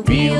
The wheels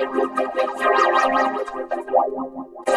Thank you.